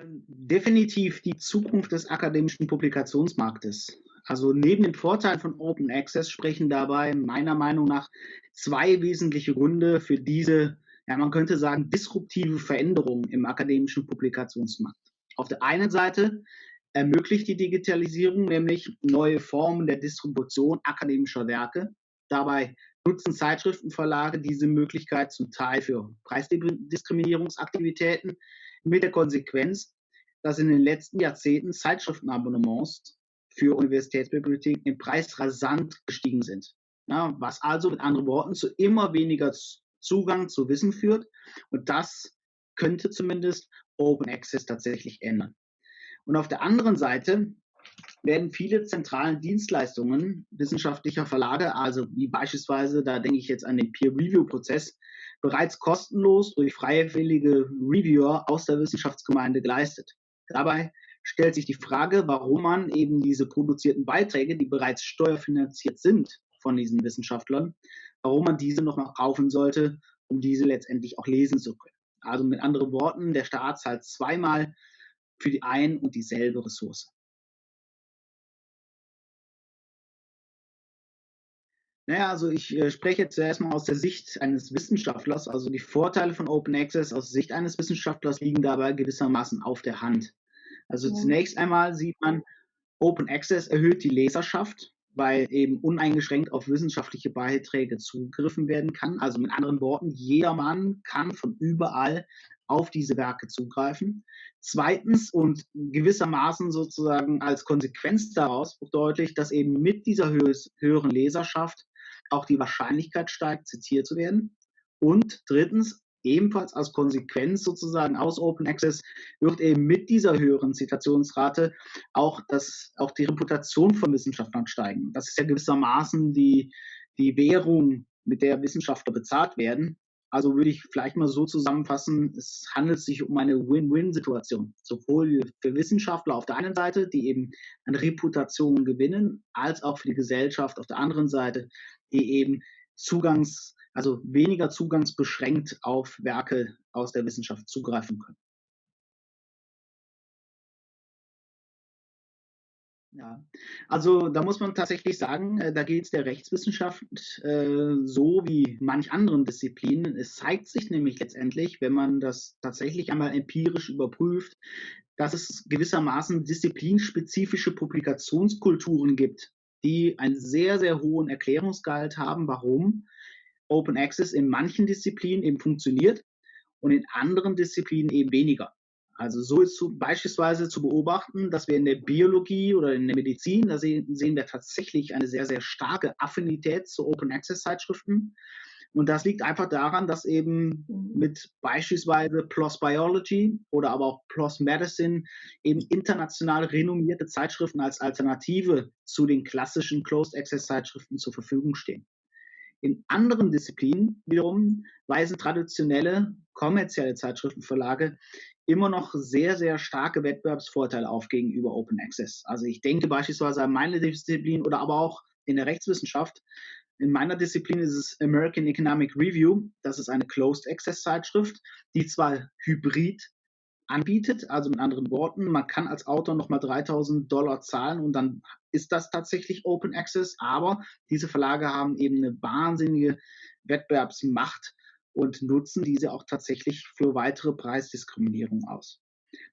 Ähm, definitiv die Zukunft des akademischen Publikationsmarktes. Also neben den Vorteilen von Open Access sprechen dabei meiner Meinung nach zwei wesentliche Gründe für diese, ja man könnte sagen, disruptive Veränderung im akademischen Publikationsmarkt. Auf der einen Seite ermöglicht die Digitalisierung nämlich neue Formen der Distribution akademischer Werke. Dabei nutzen Zeitschriftenverlage diese Möglichkeit zum Teil für Preisdiskriminierungsaktivitäten mit der Konsequenz, dass in den letzten Jahrzehnten Zeitschriftenabonnements für Universitätsbibliotheken im Preis rasant gestiegen sind. Ja, was also mit anderen Worten zu immer weniger Zugang zu Wissen führt. Und das könnte zumindest Open Access tatsächlich ändern. Und auf der anderen Seite werden viele zentralen Dienstleistungen wissenschaftlicher Verlage, also wie beispielsweise, da denke ich jetzt an den Peer-Review-Prozess, bereits kostenlos durch freiwillige Reviewer aus der Wissenschaftsgemeinde geleistet. Dabei stellt sich die Frage, warum man eben diese produzierten Beiträge, die bereits steuerfinanziert sind von diesen Wissenschaftlern, warum man diese nochmal kaufen sollte, um diese letztendlich auch lesen zu können. Also mit anderen Worten, der Staat zahlt zweimal für die ein und dieselbe Ressource. Naja, also ich äh, spreche zuerst mal aus der Sicht eines Wissenschaftlers. Also die Vorteile von Open Access aus Sicht eines Wissenschaftlers liegen dabei gewissermaßen auf der Hand. Also ja. zunächst einmal sieht man, Open Access erhöht die Leserschaft, weil eben uneingeschränkt auf wissenschaftliche Beiträge zugegriffen werden kann. Also mit anderen Worten, jedermann kann von überall auf diese Werke zugreifen. Zweitens und gewissermaßen sozusagen als Konsequenz daraus deutlich, dass eben mit dieser höheren Leserschaft auch die Wahrscheinlichkeit steigt, zitiert zu werden. Und drittens, ebenfalls als Konsequenz sozusagen aus Open Access wird eben mit dieser höheren Zitationsrate auch, das, auch die Reputation von Wissenschaftlern steigen. Das ist ja gewissermaßen die, die Währung, mit der Wissenschaftler bezahlt werden. Also würde ich vielleicht mal so zusammenfassen, es handelt sich um eine Win-Win-Situation, sowohl für Wissenschaftler auf der einen Seite, die eben eine Reputation gewinnen, als auch für die Gesellschaft auf der anderen Seite, die eben Zugangs, also weniger zugangsbeschränkt auf Werke aus der Wissenschaft zugreifen können. Ja, also da muss man tatsächlich sagen, äh, da geht es der Rechtswissenschaft äh, so wie manch anderen Disziplinen. Es zeigt sich nämlich letztendlich, wenn man das tatsächlich einmal empirisch überprüft, dass es gewissermaßen disziplinspezifische Publikationskulturen gibt, die einen sehr, sehr hohen Erklärungsgehalt haben, warum Open Access in manchen Disziplinen eben funktioniert und in anderen Disziplinen eben weniger. Also so ist zu, beispielsweise zu beobachten, dass wir in der Biologie oder in der Medizin, da sehen, sehen wir tatsächlich eine sehr, sehr starke Affinität zu Open Access Zeitschriften. Und das liegt einfach daran, dass eben mit beispielsweise PLOS Biology oder aber auch PLOS Medicine eben international renommierte Zeitschriften als Alternative zu den klassischen Closed Access Zeitschriften zur Verfügung stehen. In anderen Disziplinen wiederum weisen traditionelle kommerzielle Zeitschriftenverlage immer noch sehr, sehr starke Wettbewerbsvorteile auf gegenüber Open Access. Also ich denke beispielsweise an meine Disziplin oder aber auch in der Rechtswissenschaft. In meiner Disziplin ist es American Economic Review. Das ist eine Closed Access Zeitschrift, die zwar hybrid anbietet, also mit anderen Worten, man kann als Autor nochmal 3000 Dollar zahlen und dann ist das tatsächlich Open Access, aber diese Verlage haben eben eine wahnsinnige Wettbewerbsmacht und nutzen diese auch tatsächlich für weitere Preisdiskriminierung aus.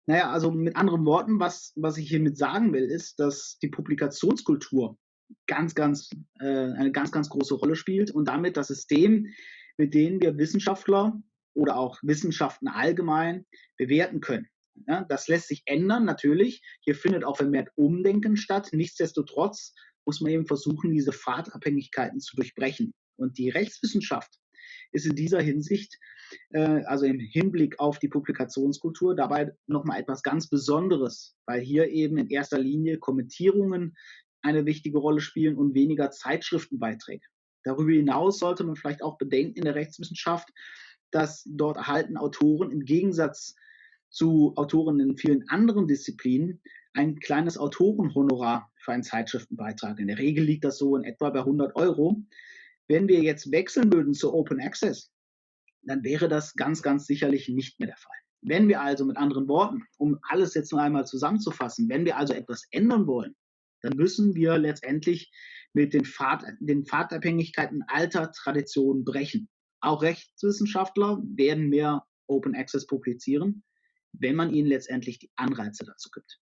Naja, also mit anderen Worten, was, was ich hiermit sagen will, ist, dass die Publikationskultur ganz, ganz, äh, eine ganz, ganz große Rolle spielt und damit das System, mit dem wir Wissenschaftler oder auch Wissenschaften allgemein bewerten können. Ja, das lässt sich ändern, natürlich. Hier findet auch vermehrt Umdenken statt. Nichtsdestotrotz muss man eben versuchen, diese Fahrtabhängigkeiten zu durchbrechen. Und die Rechtswissenschaft ist in dieser Hinsicht, äh, also im Hinblick auf die Publikationskultur, dabei nochmal etwas ganz Besonderes, weil hier eben in erster Linie Kommentierungen eine wichtige Rolle spielen und weniger Zeitschriftenbeiträge. Darüber hinaus sollte man vielleicht auch bedenken in der Rechtswissenschaft, dass dort erhalten Autoren im Gegensatz zu Autoren in vielen anderen Disziplinen ein kleines Autorenhonorar für einen Zeitschriftenbeitrag. In der Regel liegt das so in etwa bei 100 Euro. Wenn wir jetzt wechseln würden zu Open Access, dann wäre das ganz, ganz sicherlich nicht mehr der Fall. Wenn wir also mit anderen Worten, um alles jetzt noch einmal zusammenzufassen, wenn wir also etwas ändern wollen, dann müssen wir letztendlich mit den, Pfad, den Pfadabhängigkeiten alter Traditionen brechen. Auch Rechtswissenschaftler werden mehr Open Access publizieren, wenn man ihnen letztendlich die Anreize dazu gibt.